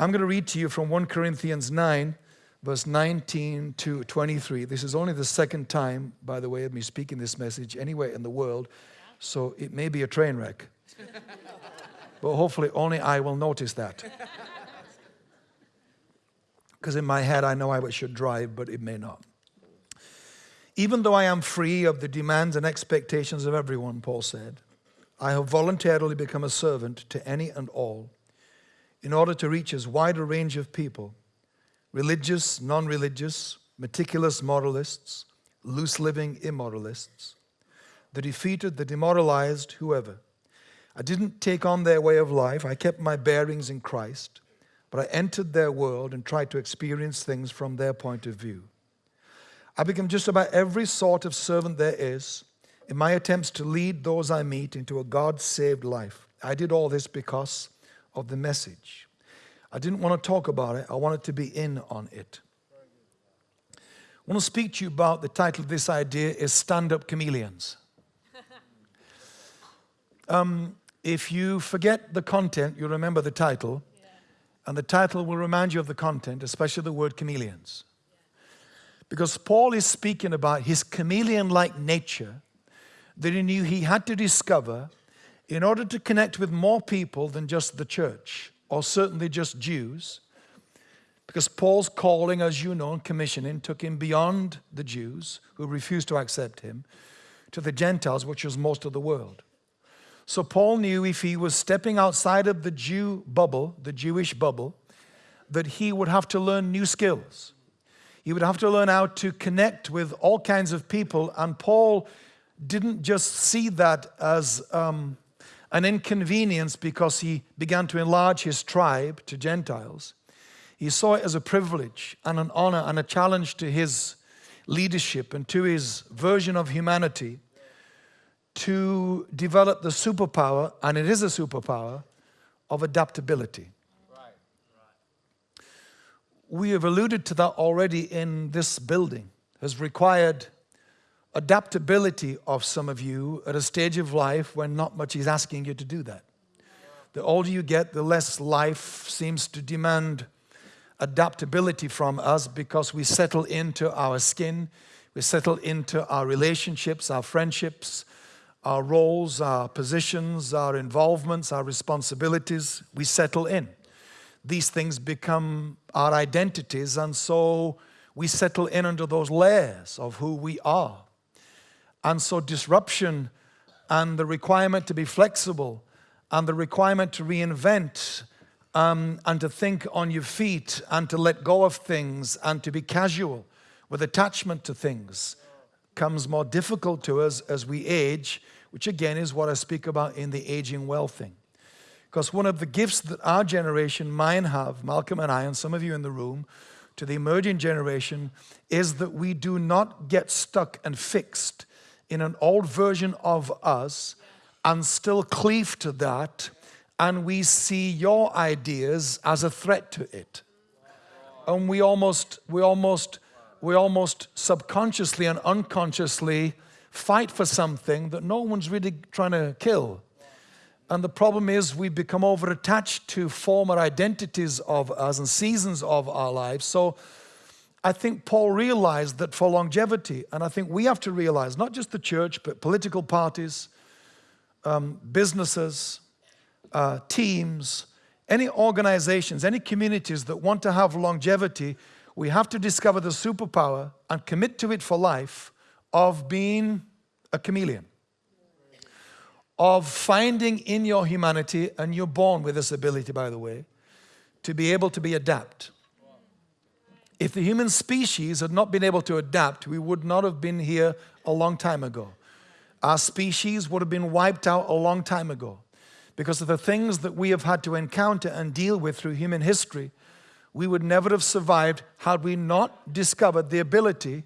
I'm going to read to you from 1 Corinthians 9, verse 19 to 23. This is only the second time, by the way, of me speaking this message anywhere in the world, so it may be a train wreck. but hopefully, only I will notice that. Because in my head, I know I should drive, but it may not. Even though I am free of the demands and expectations of everyone, Paul said, I have voluntarily become a servant to any and all in order to reach as wide a range of people religious, non religious, meticulous moralists, loose living immoralists, the defeated, the demoralized, whoever. I didn't take on their way of life, I kept my bearings in Christ, but I entered their world and tried to experience things from their point of view. I became just about every sort of servant there is in my attempts to lead those I meet into a God saved life. I did all this because of the message. I didn't want to talk about it, I wanted to be in on it. I want to speak to you about the title of this idea is Stand Up Chameleons. Um, if you forget the content, you remember the title, and the title will remind you of the content, especially the word chameleons. Because Paul is speaking about his chameleon like nature that he knew he had to discover in order to connect with more people than just the church, or certainly just Jews, because Paul's calling, as you know, and commissioning took him beyond the Jews who refused to accept him to the Gentiles, which was most of the world. So Paul knew if he was stepping outside of the Jew bubble, the Jewish bubble, that he would have to learn new skills. He would have to learn how to connect with all kinds of people. And Paul didn't just see that as um, an inconvenience because he began to enlarge his tribe to Gentiles. He saw it as a privilege and an honor and a challenge to his leadership and to his version of humanity to develop the superpower, and it is a superpower, of adaptability. We have alluded to that already in this building, has required adaptability of some of you at a stage of life when not much is asking you to do that. The older you get, the less life seems to demand adaptability from us because we settle into our skin, we settle into our relationships, our friendships, our roles, our positions, our involvements, our responsibilities. We settle in. These things become our identities, and so we settle in under those layers of who we are. And so disruption and the requirement to be flexible and the requirement to reinvent um, and to think on your feet and to let go of things and to be casual with attachment to things comes more difficult to us as we age, which again is what I speak about in the aging well thing. Because one of the gifts that our generation, mine have, Malcolm and I, and some of you in the room, to the emerging generation, is that we do not get stuck and fixed in an old version of us and still cleave to that, and we see your ideas as a threat to it. And we almost, we almost, we almost subconsciously and unconsciously fight for something that no one's really trying to kill. And the problem is we become over attached to former identities of us and seasons of our lives. So I think Paul realized that for longevity, and I think we have to realize, not just the church, but political parties, um, businesses, uh, teams, any organizations, any communities that want to have longevity, we have to discover the superpower and commit to it for life of being a chameleon, of finding in your humanity, and you're born with this ability, by the way, to be able to be adapt. If the human species had not been able to adapt, we would not have been here a long time ago. Our species would have been wiped out a long time ago because of the things that we have had to encounter and deal with through human history. We would never have survived had we not discovered the ability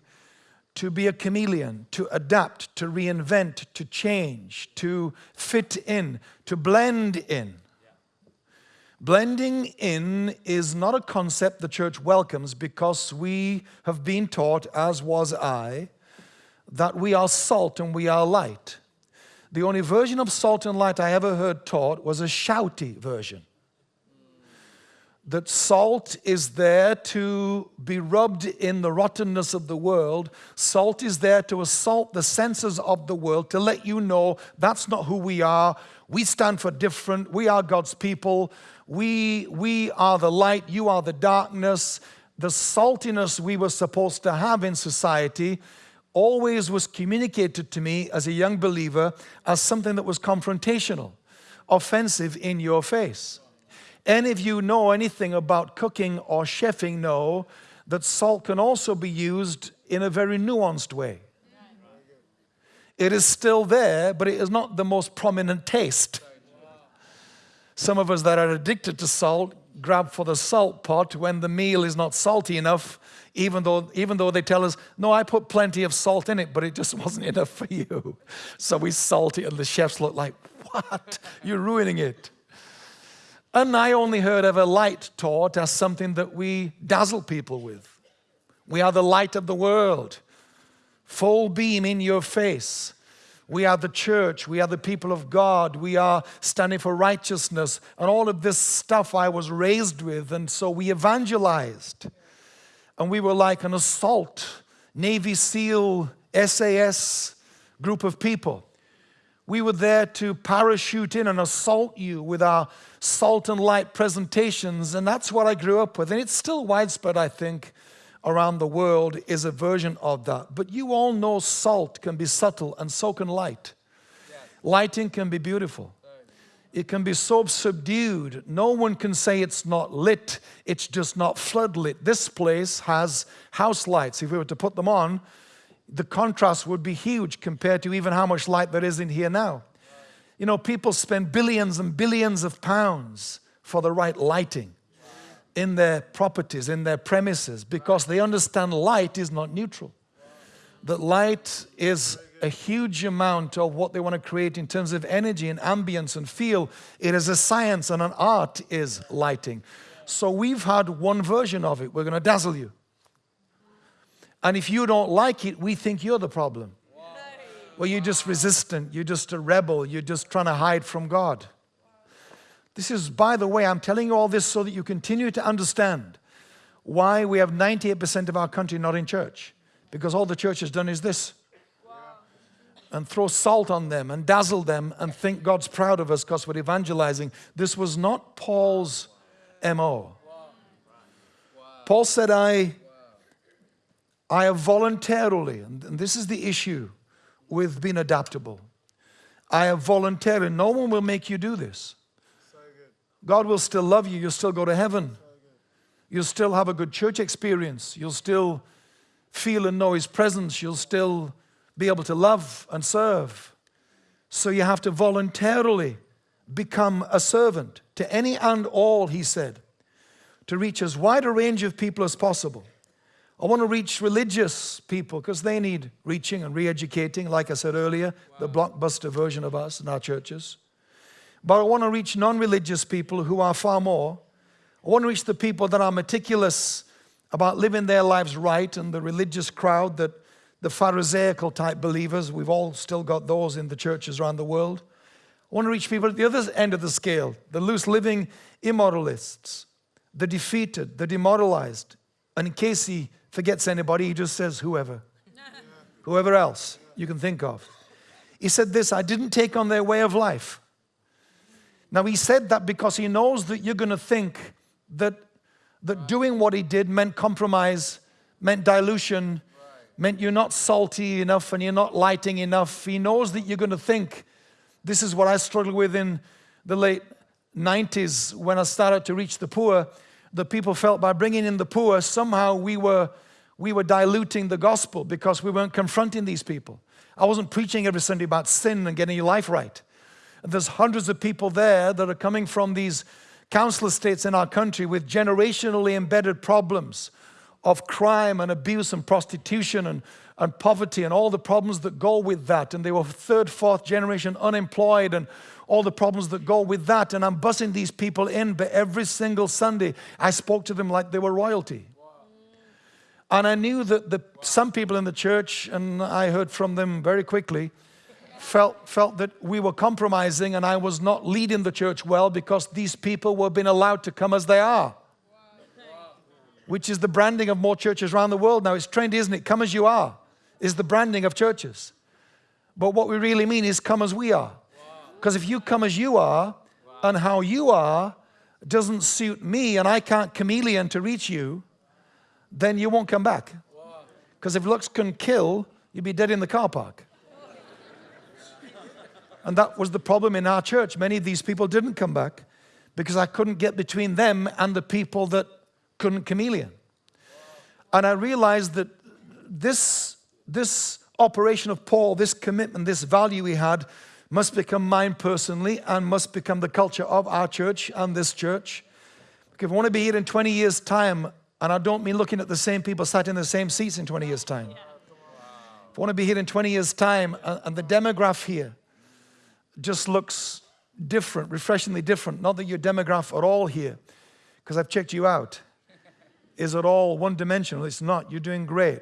to be a chameleon, to adapt, to reinvent, to change, to fit in, to blend in. Blending in is not a concept the church welcomes because we have been taught, as was I, that we are salt and we are light. The only version of salt and light I ever heard taught was a shouty version. that salt is there to be rubbed in the rottenness of the world. Salt is there to assault the senses of the world, to let you know that's not who we are. We stand for different. We are God's people. We, we are the light. You are the darkness. The saltiness we were supposed to have in society always was communicated to me as a young believer as something that was confrontational, offensive in your face. Any of you know anything about cooking or chefing know that salt can also be used in a very nuanced way. It is still there, but it is not the most prominent taste. Some of us that are addicted to salt grab for the salt pot when the meal is not salty enough, even though, even though they tell us, no, I put plenty of salt in it, but it just wasn't enough for you. So we salt it, and the chefs look like, what? You're ruining it. And I only heard of a light taught as something that we dazzle people with. We are the light of the world, full beam in your face. We are the church. We are the people of God. We are standing for righteousness and all of this stuff I was raised with. And so we evangelized. And we were like an assault, Navy SEAL, SAS group of people. We were there to parachute in and assault you with our salt and light presentations, and that's what I grew up with. And it's still widespread, I think, around the world, is a version of that. But you all know salt can be subtle, and so can light. Lighting can be beautiful. It can be so subdued. No one can say it's not lit, it's just not floodlit. This place has house lights. If we were to put them on, the contrast would be huge compared to even how much light there is in here now. You know, people spend billions and billions of pounds for the right lighting in their properties, in their premises, because they understand light is not neutral. That light is a huge amount of what they want to create in terms of energy and ambience and feel. It is a science and an art is lighting. So we've had one version of it. We're going to dazzle you. And if you don't like it, we think you're the problem. Well, you're just resistant. You're just a rebel. You're just trying to hide from God. This is, by the way, I'm telling you all this so that you continue to understand why we have 98% of our country not in church. Because all the church has done is this and throw salt on them and dazzle them and think God's proud of us because we're evangelizing. This was not Paul's MO. Paul said, I I have voluntarily, and this is the issue with being adaptable. I have voluntarily, no one will make you do this. God will still love you, you'll still go to heaven. You'll still have a good church experience. You'll still feel and know His presence. You'll still be able to love and serve. So you have to voluntarily become a servant to any and all, he said, to reach as wide a range of people as possible. I want to reach religious people because they need reaching and re-educating, like I said earlier, wow. the blockbuster version of us in our churches. But I want to reach non-religious people who are far more. I want to reach the people that are meticulous about living their lives right and the religious crowd that the Pharisaical type believers, we've all still got those in the churches around the world. I want to reach people at the other end of the scale, the loose living immoralists, the defeated, the demoralized. And in case he forgets anybody, he just says whoever. whoever else you can think of. He said this, I didn't take on their way of life. Now he said that because he knows that you're going to think that, that doing what he did meant compromise, meant dilution, meant you're not salty enough and you're not lighting enough. He knows that you're going to think, this is what I struggled with in the late 90s when I started to reach the poor. The people felt by bringing in the poor, somehow we were we were diluting the gospel because we weren't confronting these people. I wasn't preaching every Sunday about sin and getting your life right. There's hundreds of people there that are coming from these council estates in our country with generationally embedded problems of crime and abuse and prostitution and, and poverty and all the problems that go with that. And they were third, fourth generation unemployed and all the problems that go with that. And I'm bussing these people in, but every single Sunday I spoke to them like they were royalty. And I knew that the, some people in the church, and I heard from them very quickly, felt, felt that we were compromising and I was not leading the church well because these people were being allowed to come as they are. which is the branding of more churches around the world now. It's trendy, isn't it? Come as you are is the branding of churches. But what we really mean is come as we are. Because if you come as you are and how you are doesn't suit me and I can't chameleon to reach you, then you won't come back. Because if looks can kill, you'd be dead in the car park. And that was the problem in our church. Many of these people didn't come back because I couldn't get between them and the people that couldn't chameleon. And I realized that this, this operation of Paul, this commitment, this value he had, must become mine personally and must become the culture of our church and this church. If I want to be here in 20 years' time, and I don't mean looking at the same people sat in the same seats in 20 years' time. If I want to be here in 20 years' time, and the demograph here just looks different, refreshingly different. Not that your demograph are all here, because I've checked you out. Is it all one dimensional? It's not. You're doing great.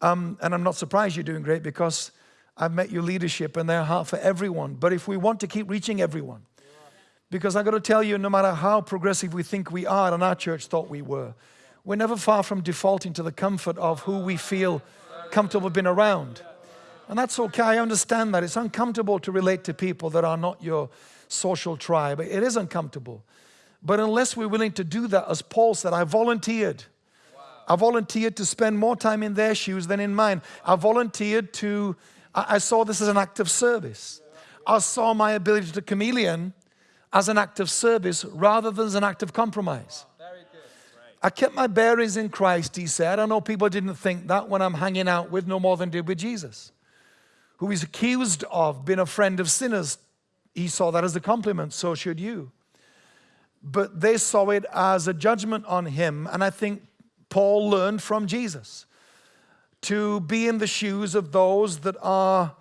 Um, and I'm not surprised you're doing great because I've met your leadership and their heart for everyone. But if we want to keep reaching everyone, because I've got to tell you, no matter how progressive we think we are, and our church thought we were, we're never far from defaulting to the comfort of who we feel comfortable being around. And that's okay, I understand that. It's uncomfortable to relate to people that are not your social tribe. It is uncomfortable. But unless we're willing to do that, as Paul said, I volunteered. Wow. I volunteered to spend more time in their shoes than in mine. I volunteered to, I, saw this as an act of service. I saw my ability to chameleon as an act of service rather than as an act of compromise. I kept my bearings in Christ, he said. I know people didn't think that when I'm hanging out with no more than did with Jesus who is accused of being a friend of sinners, he saw that as a compliment, so should you. But they saw it as a judgment on him, and I think Paul learned from Jesus to be in the shoes of those that are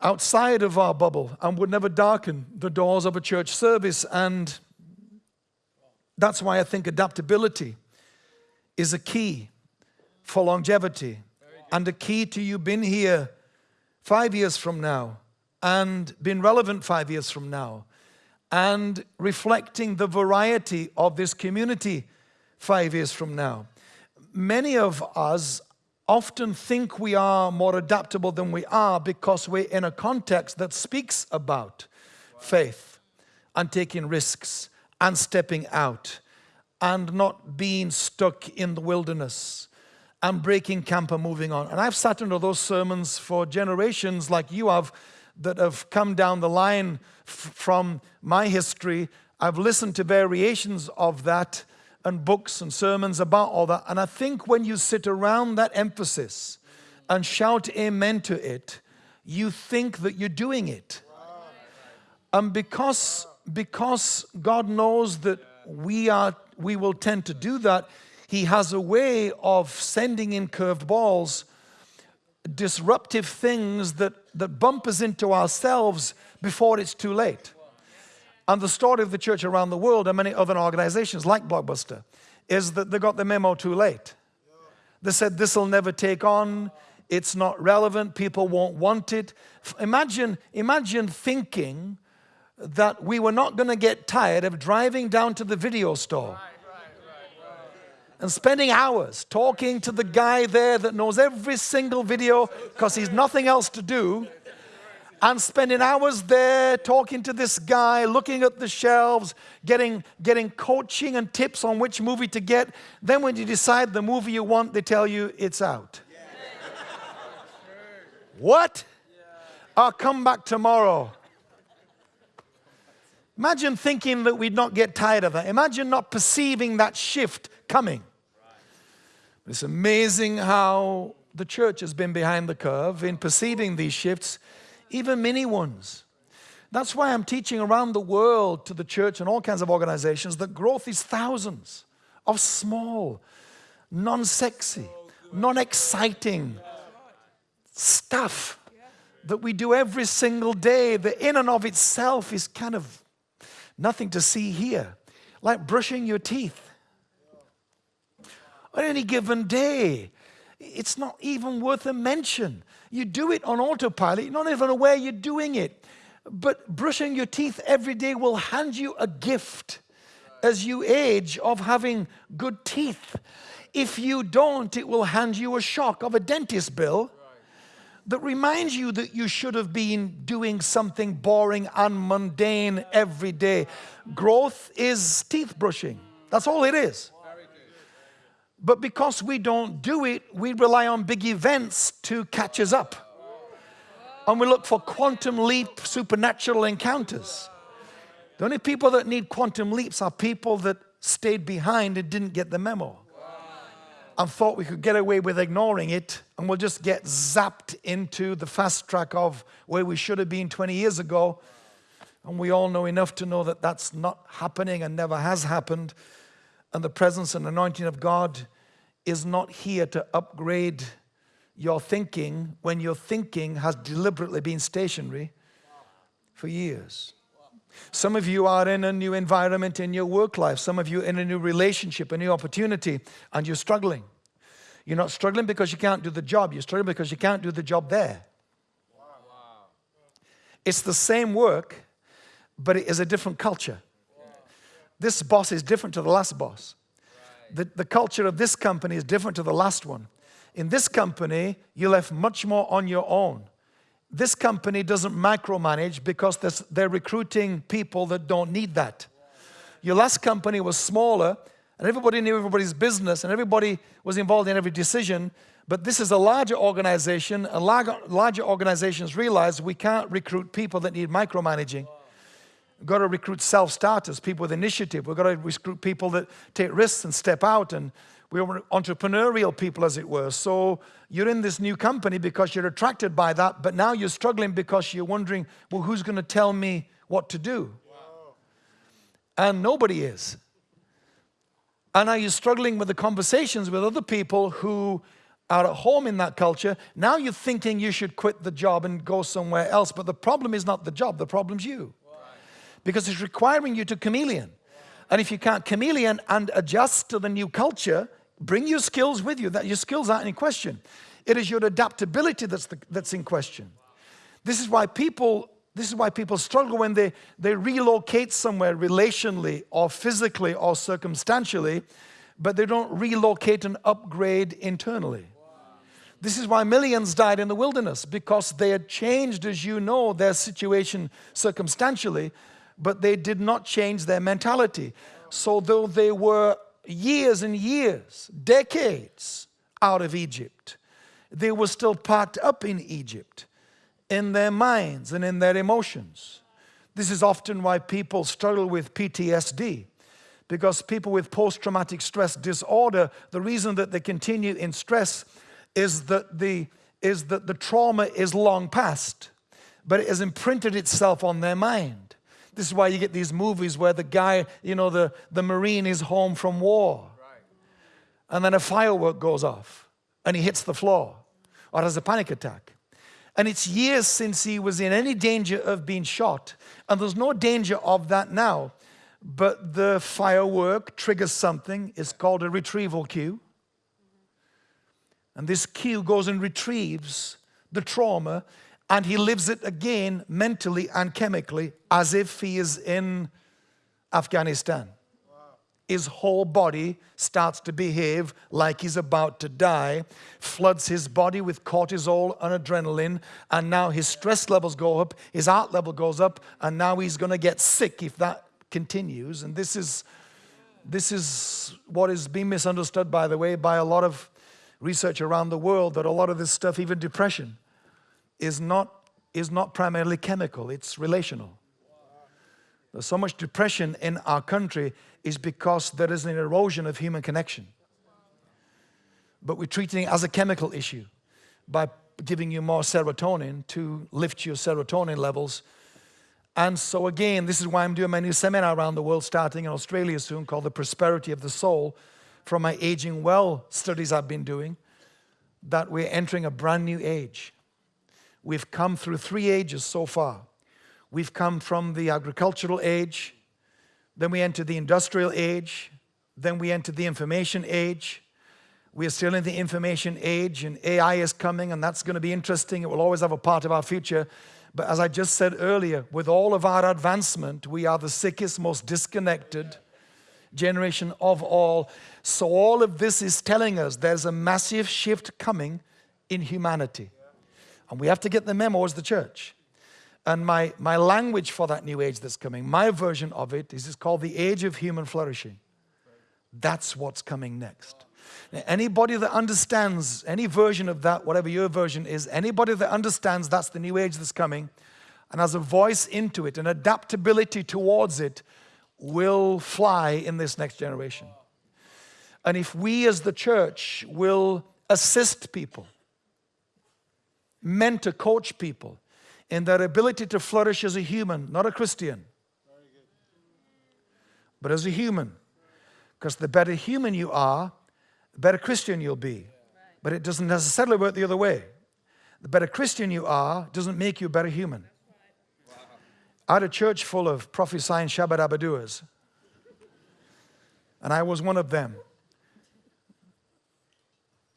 outside of our bubble and would never darken the doors of a church service. And that's why I think adaptability is a key for longevity and a key to you being here five years from now and being relevant five years from now and reflecting the variety of this community five years from now. Many of us often think we are more adaptable than we are because we're in a context that speaks about faith and taking risks and stepping out and not being stuck in the wilderness and breaking camp and moving on. And I've sat under those sermons for generations like you have that have come down the line from my history. I've listened to variations of that and books and sermons about all that. And I think when you sit around that emphasis and shout amen to it, you think that you're doing it. And because, because God knows that we, are, we will tend to do that, he has a way of sending in curved balls, disruptive things that, that bump us into ourselves before it's too late. And the story of the church around the world and many other organizations like Blockbuster is that they got the memo too late. They said this will never take on, it's not relevant, people won't want it. Imagine, imagine thinking that we were not going to get tired of driving down to the video store and spending hours talking to the guy there that knows every single video because he's nothing else to do and spending hours there talking to this guy, looking at the shelves, getting, getting coaching and tips on which movie to get. Then when you decide the movie you want, they tell you it's out. what? I'll come back tomorrow. Imagine thinking that we'd not get tired of that. Imagine not perceiving that shift coming. It's amazing how the church has been behind the curve in perceiving these shifts, even mini ones. That's why I'm teaching around the world to the church and all kinds of organizations that growth is thousands of small, non sexy, non exciting stuff that we do every single day that, in and of itself, is kind of nothing to see here. Like brushing your teeth on any given day. It's not even worth a mention. You do it on autopilot, you're not even aware you're doing it. But brushing your teeth every day will hand you a gift as you age of having good teeth. If you don't, it will hand you a shock of a dentist bill that reminds you that you should have been doing something boring and mundane every day. Growth is teeth brushing. That's all it is. But because we don't do it, we rely on big events to catch us up. And we look for quantum leap supernatural encounters. The only people that need quantum leaps are people that stayed behind and didn't get the memo and thought we could get away with ignoring it and we'll just get zapped into the fast track of where we should have been 20 years ago. And we all know enough to know that that's not happening and never has happened. And the presence and anointing of God is not here to upgrade your thinking when your thinking has deliberately been stationary for years. Some of you are in a new environment in your work life. Some of you in a new relationship, a new opportunity, and you're struggling. You're not struggling because you can't do the job. You're struggling because you can't do the job there. It's the same work, but it is a different culture. This boss is different to the last boss. The, the culture of this company is different to the last one. In this company, you're left much more on your own this company doesn't micromanage because they're recruiting people that don't need that. Your last company was smaller and everybody knew everybody's business and everybody was involved in every decision. But this is a larger organization and larger organizations realize we can't recruit people that need micromanaging. We've got to recruit self-starters, people with initiative. We've got to recruit people that take risks and step out and we are entrepreneurial people, as it were. So you're in this new company because you're attracted by that, but now you're struggling because you're wondering, well, who's going to tell me what to do? Wow. And nobody is. And are you struggling with the conversations with other people who are at home in that culture? Now you're thinking you should quit the job and go somewhere else, but the problem is not the job, the problem's you. Because it's requiring you to chameleon. And if you can't chameleon and adjust to the new culture, Bring your skills with you. That your skills aren't in question. It is your adaptability that's, the, that's in question. This is why people this is why people struggle when they, they relocate somewhere relationally or physically or circumstantially, but they don't relocate and upgrade internally. This is why millions died in the wilderness because they had changed, as you know, their situation circumstantially, but they did not change their mentality. So, though they were years and years, decades out of Egypt, they were still packed up in Egypt in their minds and in their emotions. This is often why people struggle with PTSD because people with post-traumatic stress disorder, the reason that they continue in stress is that the, is that the trauma is long past, but it has imprinted itself on their mind. This is why you get these movies where the guy, you know, the, the Marine is home from war. Right. And then a firework goes off and he hits the floor or has a panic attack. And it's years since he was in any danger of being shot. And there's no danger of that now. But the firework triggers something. It's called a retrieval cue. And this cue goes and retrieves the trauma and he lives it again mentally and chemically as if he is in Afghanistan. His whole body starts to behave like he's about to die, floods his body with cortisol and adrenaline, and now his stress levels go up, his heart level goes up, and now he's going to get sick if that continues. And this is, this is what is being misunderstood, by the way, by a lot of research around the world that a lot of this stuff, even depression, is not, is not primarily chemical, it's relational. There's so much depression in our country is because there is an erosion of human connection. But we're treating it as a chemical issue by giving you more serotonin to lift your serotonin levels. And so again, this is why I'm doing my new seminar around the world starting in Australia soon called The Prosperity of the Soul from my Aging Well studies I've been doing, that we're entering a brand new age. We've come through three ages so far. We've come from the agricultural age, then we entered the industrial age, then we entered the information age. We are still in the information age and AI is coming and that's going to be interesting. It will always have a part of our future. But as I just said earlier, with all of our advancement, we are the sickest, most disconnected, generation of all. So, all of this is telling us there's a massive shift coming in humanity. And we have to get the memo as the church. And my, my language for that new age that's coming, my version of it is it's called the age of human flourishing. That's what's coming next. Now, anybody that understands any version of that, whatever your version is, anybody that understands that's the new age that's coming and has a voice into it, an adaptability towards it, will fly in this next generation. And if we as the church will assist people, mentor, coach people in their ability to flourish as a human, not a Christian, but as a human. Because the better human you are, the better Christian you'll be. But it doesn't necessarily work the other way. The better Christian you are doesn't make you a better human. I had a church full of prophesying Shabbat and I was one of them.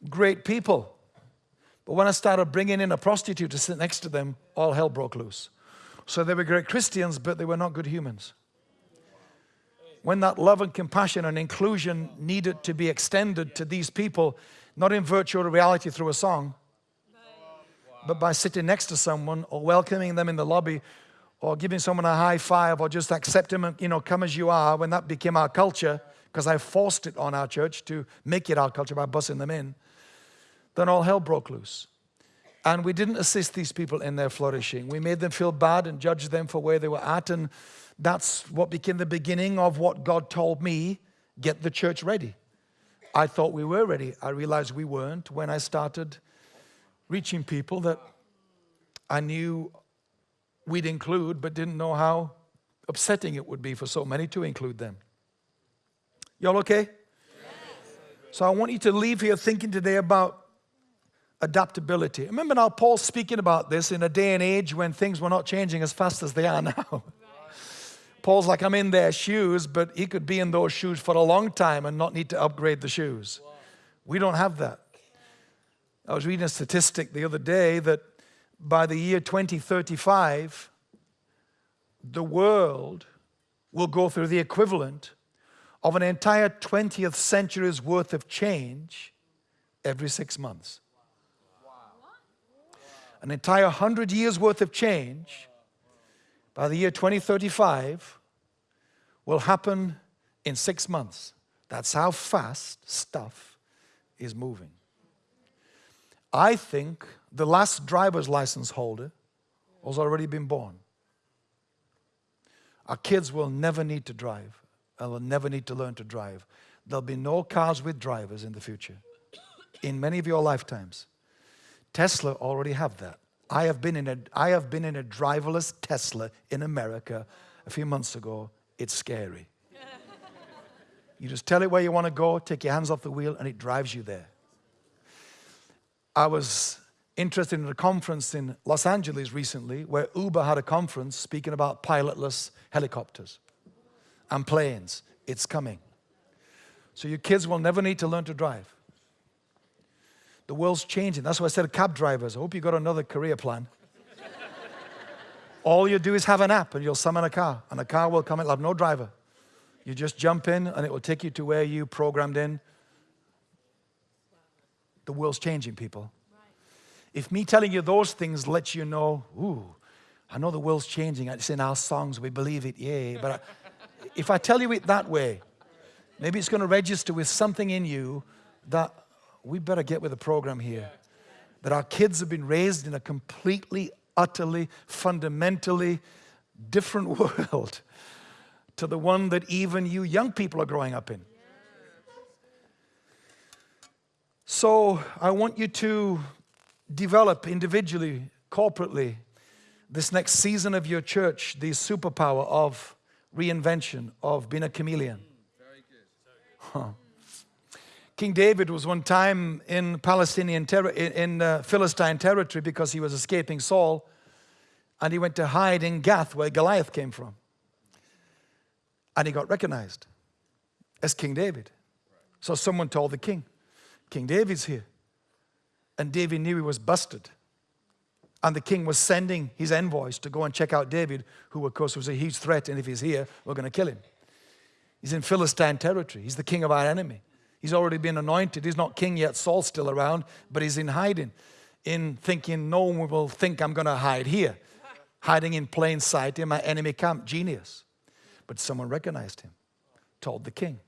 Great people. But when I started bringing in a prostitute to sit next to them, all hell broke loose. So they were great Christians, but they were not good humans. When that love and compassion and inclusion needed to be extended to these people, not in virtual reality through a song, but by sitting next to someone or welcoming them in the lobby or giving someone a high five or just accept them, you know, come as you are, when that became our culture, because I forced it on our church to make it our culture by bussing them in, then all hell broke loose. And we didn't assist these people in their flourishing. We made them feel bad and judged them for where they were at. And that's what became the beginning of what God told me get the church ready. I thought we were ready. I realized we weren't when I started reaching people that I knew we'd include, but didn't know how upsetting it would be for so many to include them. Y'all okay? Yes. So I want you to leave here thinking today about adaptability. Remember now, Paul's speaking about this in a day and age when things were not changing as fast as they are now. Paul's like, I'm in their shoes, but he could be in those shoes for a long time and not need to upgrade the shoes. We don't have that. I was reading a statistic the other day that by the year 2035, the world will go through the equivalent of an entire 20th century's worth of change every six months. An entire 100 years worth of change by the year 2035 will happen in six months. That's how fast stuff is moving. I think the last driver's license holder has already been born. Our kids will never need to drive and will never need to learn to drive. There'll be no cars with drivers in the future, in many of your lifetimes. Tesla already have that. I have been in a, I have been in a driverless Tesla in America a few months ago. It's scary. You just tell it where you want to go, take your hands off the wheel, and it drives you there. I was interested in a conference in Los Angeles recently where Uber had a conference speaking about pilotless helicopters and planes. It's coming. So your kids will never need to learn to drive. The world's changing. That's why I said cab drivers. I hope you got another career plan. All you do is have an app and you'll summon a car and a car will come, it'll have no driver. You just jump in and it will take you to where you programmed in. The world's changing, people. If me telling you those things lets you know, ooh, I know the world's changing. It's in our songs. We believe it, yeah. But I, if I tell you it that way, maybe it's going to register with something in you that we better get with the program here. That our kids have been raised in a completely, utterly, fundamentally different world to the one that even you young people are growing up in. So I want you to develop individually, corporately, this next season of your church, the superpower of reinvention, of being a chameleon. Mm, huh. King David was one time in Palestinian ter- in uh, Philistine territory because he was escaping Saul, and he went to hide in Gath, where Goliath came from, and he got recognized as King David. So someone told the king, "King David's here." And David knew he was busted. And the king was sending his envoys to go and check out David, who, of course, was a huge threat. And if he's here, we're going to kill him. He's in Philistine territory. He's the king of our enemy. He's already been anointed. He's not king yet. Saul's still around, but he's in hiding, in thinking no one will think I'm going to hide here. Hiding in plain sight in my enemy camp. Genius. But someone recognized him, told the king.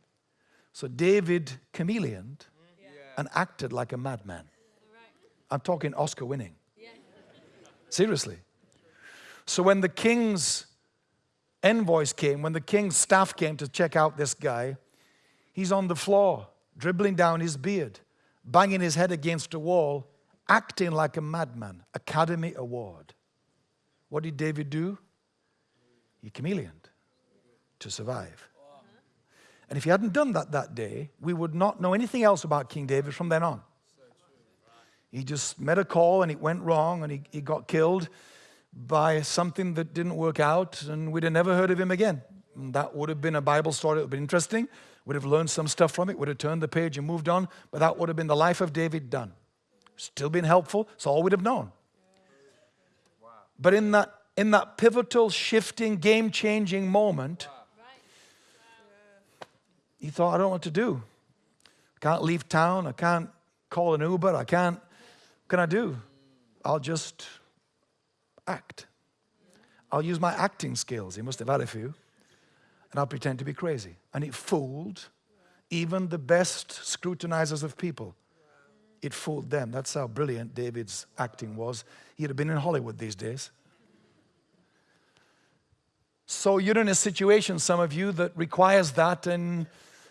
So David chameleoned and acted like a madman. I'm talking Oscar winning. Seriously. So when the king's envoys came, when the king's staff came to check out this guy, he's on the floor, dribbling down his beard, banging his head against a wall, acting like a madman. Academy Award. What did David do? He chameleoned to survive. And if he hadn't done that that day, we would not know anything else about King David from then on. He just made a call and it went wrong and he, he got killed by something that didn't work out and we'd have never heard of him again. That would have been a Bible story that would have been interesting. Would have learned some stuff from it, would have turned the page and moved on, but that would have been the life of David done. Still been helpful, it's all we'd have known. But in that, in that pivotal, shifting, game changing moment, he thought, I don't know what to do. I can't leave town, I can't call an Uber, I can't, what can I do? I'll just act. I'll use my acting skills. He must have had a few. And I'll pretend to be crazy. And it fooled even the best scrutinizers of people. It fooled them. That's how brilliant David's acting was. He'd have been in Hollywood these days. So you're in a situation, some of you, that requires that, and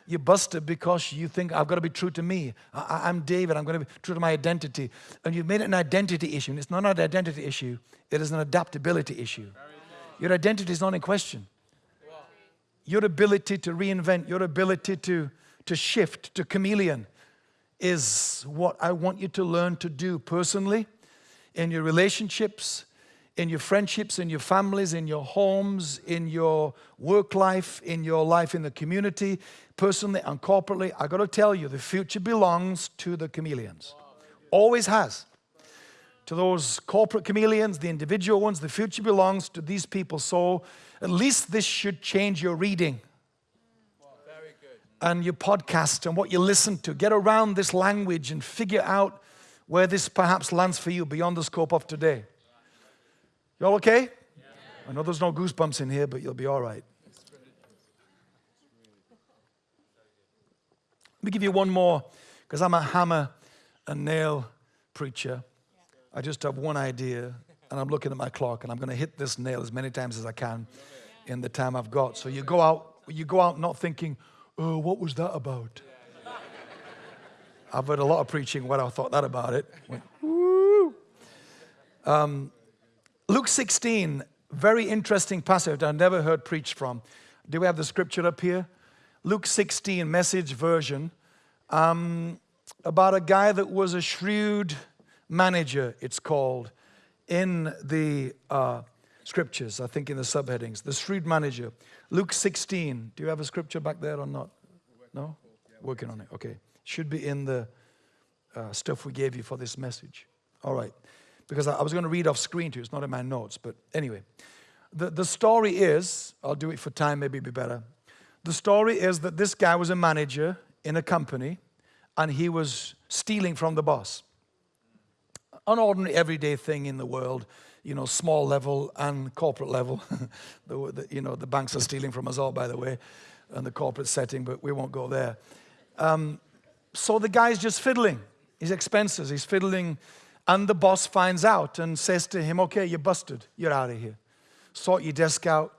you're busted because you think, I've got to be true to me. I, am David, I'm going to be true to my identity. And you've made it an identity issue. And it's not an identity issue, it is an adaptability issue. Your identity is not in question. Your ability to reinvent, your ability to, to shift, to chameleon, is what I want you to learn to do personally in your relationships, in your friendships, in your families, in your homes, in your work life, in your life in the community, personally and corporately. I got to tell you, the future belongs to the chameleons. Always has. To those corporate chameleons, the individual ones, the future belongs to these people. So at least this should change your reading and your podcast and what you listen to. Get around this language and figure out where this perhaps lands for you beyond the scope of today. You all okay? I know there's no goosebumps in here, but you'll be all right. Let me give you one more, because I'm a hammer and nail preacher. I just have one idea, and I'm looking at my clock, and I'm going to hit this nail as many times as I can in the time I've got. So you go out, you go out not thinking, "Oh, what was that about?" I've heard a lot of preaching where I thought that about it. Went, um, Luke 16, very interesting passage I've never heard preached from. Do we have the scripture up here? Luke 16, message version, um, about a guy that was a shrewd manager, it's called, in the uh, scriptures, I think in the subheadings. The shrewd manager. Luke 16. Do you have a scripture back there or not? No? Working on it. Okay. Should be in the uh, stuff we gave you for this message. All right because I was going to read off screen to you. It's not in my notes, but anyway. The, the story is, I'll do it for time, maybe be better. The story is that this guy was a manager in a company and he was stealing from the boss. An ordinary, everyday thing in the world, you know, small level and corporate level. the, the, you know, the banks are stealing from us all, by the way, and the corporate setting, but we won't go there. Um, so the guy's just fiddling his expenses. He's fiddling and the boss finds out and says to him, okay, you're busted. You're out of here. Sort your desk out.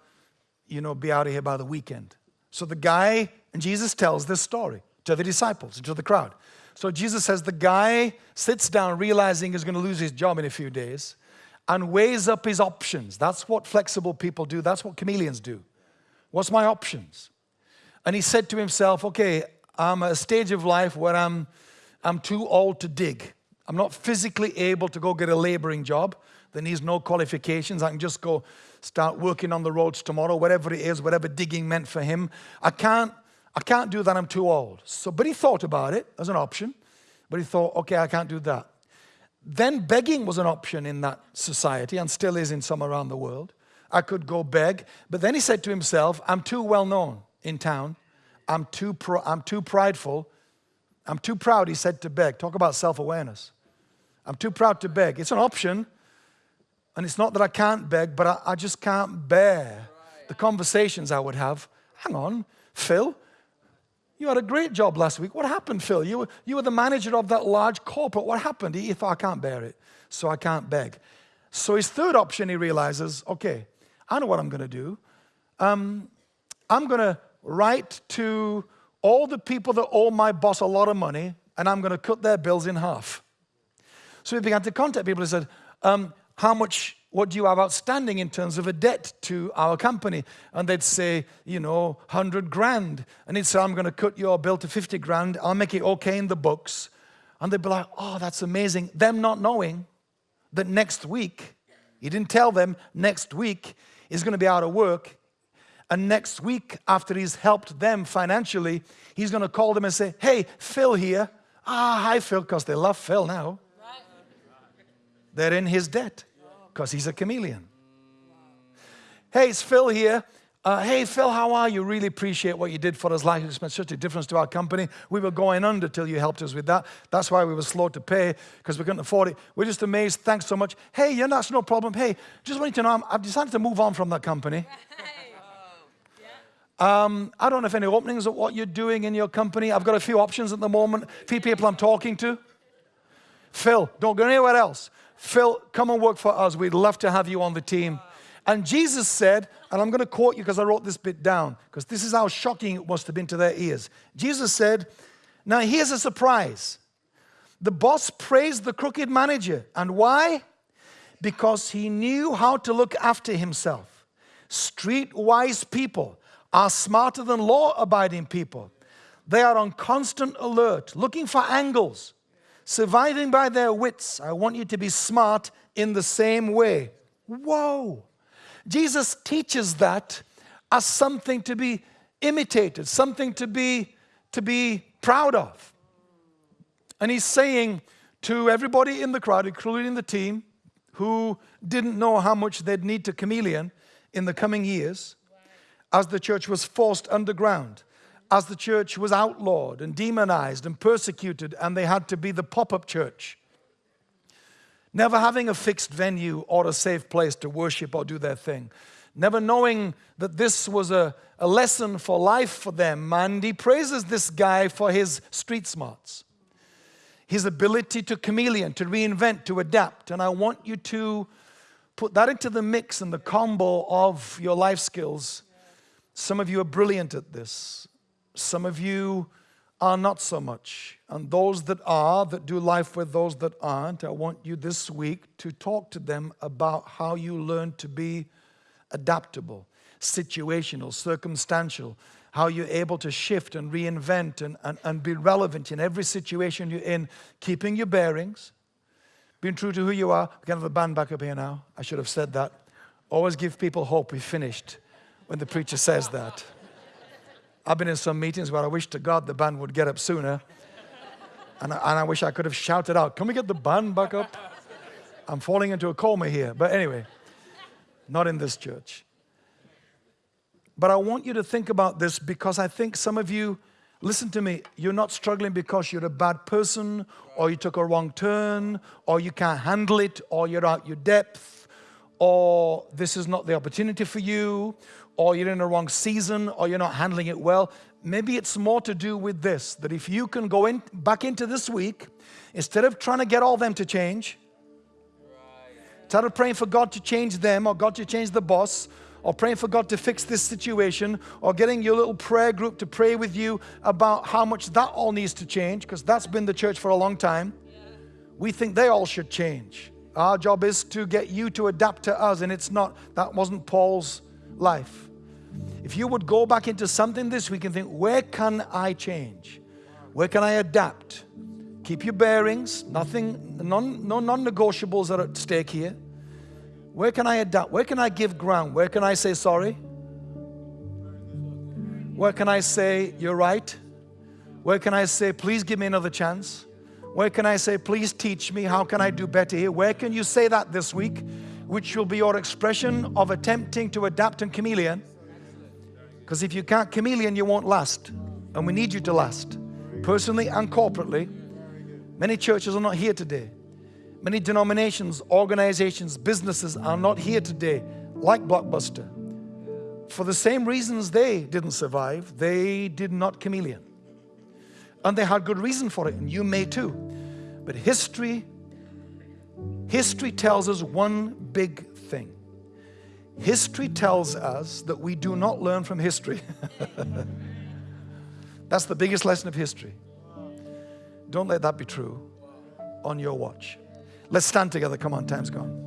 You know, be out of here by the weekend. So the guy, and Jesus tells this story to the disciples, to the crowd. So Jesus says the guy sits down realizing he's going to lose his job in a few days and weighs up his options. That's what flexible people do. That's what chameleons do. What's my options? And he said to himself, okay, I'm at a stage of life where I'm, I'm too old to dig. I'm not physically able to go get a laboring job that needs no qualifications. I can just go start working on the roads tomorrow, whatever it is, whatever digging meant for him. I can't, I can't do that, I'm too old. So, but he thought about it as an option, but he thought, okay, I can't do that. Then begging was an option in that society and still is in some around the world. I could go beg, but then he said to himself, I'm too well known in town. I'm too, I'm too prideful. I'm too proud, he said, to beg. Talk about self awareness. I'm too proud to beg. It's an option. And it's not that I can't beg, but I, I just can't bear the conversations I would have. Hang on, Phil, you had a great job last week. What happened, Phil? You were, you were the manager of that large corporate. What happened? He thought, I can't bear it, so I can't beg. So his third option, he realizes, okay, I know what I'm going to do. Um, I'm going to write to all the people that owe my boss a lot of money, and I'm going to cut their bills in half. So he began to contact people and said, um, how much, what do you have outstanding in terms of a debt to our company? And they'd say, you know, 100 grand. And he'd say, I'm going to cut your bill to 50 grand. I'll make it okay in the books. And they'd be like, oh, that's amazing. Them not knowing that next week, he didn't tell them, next week is going to be out of work. And next week, after he's helped them financially, he's going to call them and say, hey, Phil here. Ah, hi, Phil, because they love Phil now. They're in his debt because he's a chameleon. Hey, it's Phil here. Uh, hey, Phil, how are you? Really appreciate what you did for us. Like, it's made such a difference to our company. We were going under till you helped us with that. That's why we were slow to pay because we couldn't afford it. We're just amazed. Thanks so much. Hey, yeah, that's no problem. Hey, just want you to know, i have decided to move on from that company. Um, I don't know if any openings at what you're doing in your company. I've got a few options at the moment. A few people I'm talking to. Phil, don't go anywhere else. Phil, come and work for us. We'd love to have you on the team. And Jesus said, and I'm going to quote you because I wrote this bit down, because this is how shocking it must have been to their ears. Jesus said, Now here's a surprise. The boss praised the crooked manager. And why? Because he knew how to look after himself. Streetwise people are smarter than law abiding people. They are on constant alert, looking for angles, surviving by their wits. I want you to be smart in the same way. Whoa. Jesus teaches that as something to be imitated, something to be, to be proud of. And he's saying to everybody in the crowd, including the team, who didn't know how much they'd need to chameleon in the coming years, as the church was forced underground, as the church was outlawed and demonized and persecuted, and they had to be the pop up church. Never having a fixed venue or a safe place to worship or do their thing. Never knowing that this was a, a lesson for life for them. And he praises this guy for his street smarts, his ability to chameleon, to reinvent, to adapt. And I want you to put that into the mix and the combo of your life skills. Some of you are brilliant at this. Some of you are not so much. And those that are, that do life with those that aren't, I want you this week to talk to them about how you learn to be adaptable, situational, circumstantial, how you're able to shift and reinvent and, and, and be relevant in every situation you're in, keeping your bearings, being true to who you are. We can have the band back up here now. I should have said that. Always give people hope we finished when the preacher says that. I've been in some meetings where I wish to God the band would get up sooner. And I, and I wish I could have shouted out, Can we get the band back up? I'm falling into a coma here. But anyway, not in this church. But I want you to think about this because I think some of you, listen to me, you're not struggling because you're a bad person or you took a wrong turn or you can't handle it or you're out your depth or this is not the opportunity for you or you're in the wrong season, or you're not handling it well. Maybe it's more to do with this that if you can go in back into this week, instead of trying to get all them to change, instead of praying for God to change them or God to change the boss, or praying for God to fix this situation, or getting your little prayer group to pray with you about how much that all needs to change, because that's been the church for a long time. We think they all should change. Our job is to get you to adapt to us, and it's not, that wasn't Paul's life. If you would go back into something this week and think, where can I change? Where can I adapt? Keep your bearings, nothing, non, no non negotiables are at stake here. Where can I adapt? Where can I give ground? Where can I say sorry? Where can I say, you're right? Where can I say, please give me another chance? Where can I say, please teach me? How can I do better here? Where can you say that this week? Which will be your expression of attempting to adapt and chameleon. Because if you can't chameleon, you won't last. And we need you to last, personally and corporately. Many churches are not here today. Many denominations, organizations, businesses are not here today, like Blockbuster. For the same reasons they didn't survive, they did not chameleon. And they had good reason for it, and you may too. But history, history tells us one big thing. History tells us that we do not learn from history. That's the biggest lesson of history. Don't let that be true on your watch. Let's stand together. Come on, time's gone.